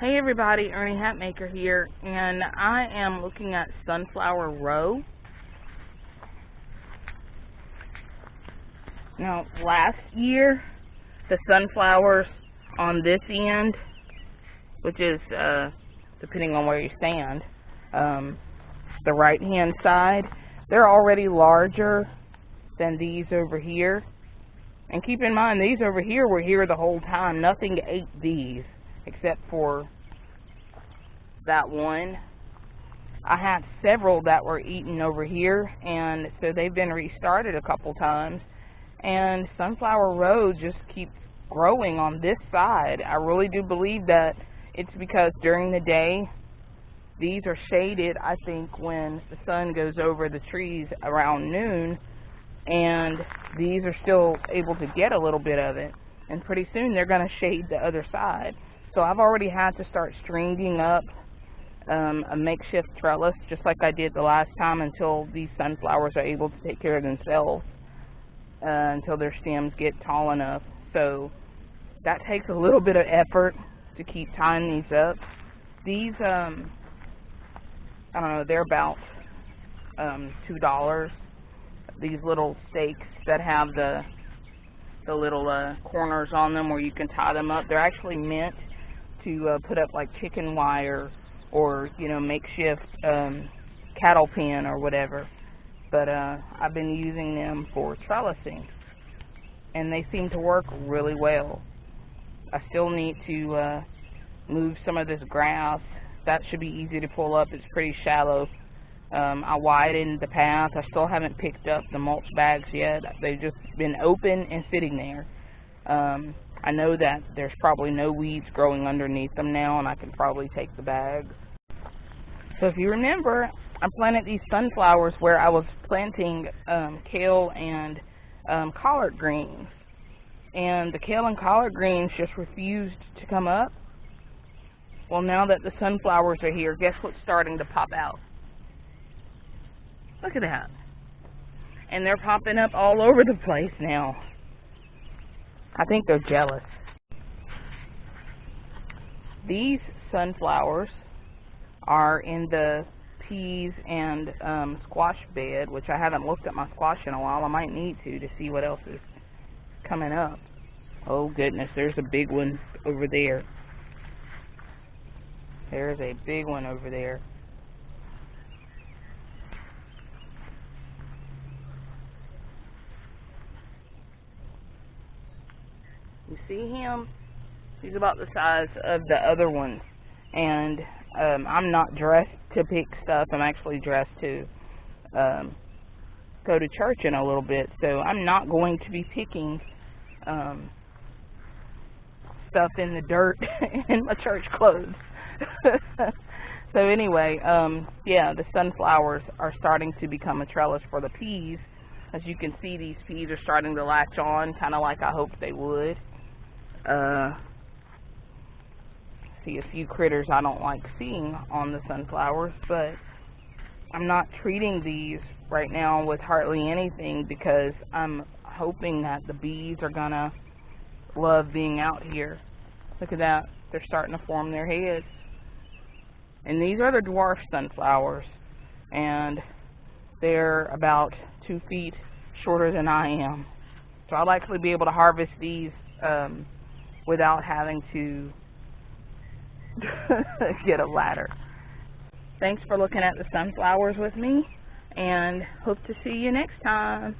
Hey everybody, Ernie Hatmaker here, and I am looking at Sunflower Row. Now, last year, the sunflowers on this end, which is, uh, depending on where you stand, um, the right hand side, they're already larger than these over here. And keep in mind, these over here were here the whole time. Nothing ate these except for that one. I had several that were eaten over here, and so they've been restarted a couple times. And Sunflower Row just keeps growing on this side. I really do believe that it's because during the day, these are shaded, I think, when the sun goes over the trees around noon, and these are still able to get a little bit of it. And pretty soon they're going to shade the other side. So I've already had to start stringing up um, a makeshift trellis, just like I did the last time, until these sunflowers are able to take care of themselves, uh, until their stems get tall enough. So that takes a little bit of effort to keep tying these up. These, um, I don't know, they're about um, two dollars. These little stakes that have the the little uh, corners on them where you can tie them up. They're actually meant to uh, put up like chicken wire or you know makeshift um, cattle pen or whatever. But uh, I've been using them for trellising, and they seem to work really well. I still need to uh, move some of this grass. That should be easy to pull up. It's pretty shallow. Um, I widened the path. I still haven't picked up the mulch bags yet. They've just been open and sitting there. Um, I know that there's probably no weeds growing underneath them now, and I can probably take the bags. So if you remember, I planted these sunflowers where I was planting um, kale and um, collard greens. And the kale and collard greens just refused to come up. Well, now that the sunflowers are here, guess what's starting to pop out? Look at that. And they're popping up all over the place now. I think they're jealous. These sunflowers are in the peas and um, squash bed, which I haven't looked at my squash in a while. I might need to to see what else is coming up. Oh goodness, there's a big one over there. There's a big one over there. You see him? He's about the size of the other ones. And um, I'm not dressed to pick stuff. I'm actually dressed to um, go to church in a little bit. So I'm not going to be picking um, stuff in the dirt in my church clothes. so anyway, um, yeah, the sunflowers are starting to become a trellis for the peas. As you can see, these peas are starting to latch on, kind of like I hoped they would. Uh, see a few critters I don't like seeing on the sunflowers, but I'm not treating these right now with hardly anything because I'm hoping that the bees are gonna love being out here. Look at that. They're starting to form their heads. And these are the dwarf sunflowers. And they're about two feet shorter than I am. So I'll likely be able to harvest these um, without having to get a ladder. Thanks for looking at the sunflowers with me, and hope to see you next time.